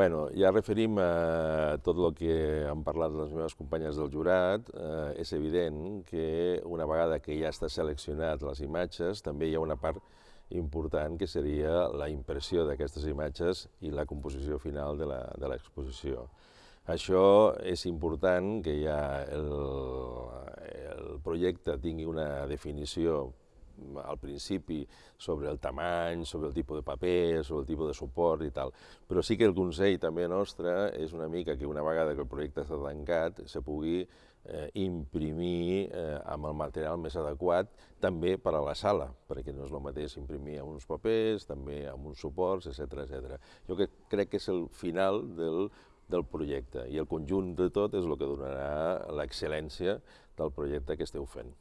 Bueno, ja referim a tot el que han parlat les meves companyes del jurat. Eh, és evident que una vegada que ja està seleccionat les imatges, també hi ha una part important que seria la impressió d'aquestes imatges i la composició final de l'exposició. Això és important que ja el, el projecte tingui una definició al principi sobre el tamany, sobre el tipus de paper, sobre el tipus de suport i tal. Però sí que el consell també nostre és una mica que una vegada que el projecte està tancat se pugui eh, imprimir eh, amb el material més adequat també per a la sala, perquè no és el mateix imprimir amb uns papers, també amb uns suports, etc etc. Jo que crec que és el final del, del projecte i el conjunt de tot és el que donarà l'excel·lència del projecte que esteu fent.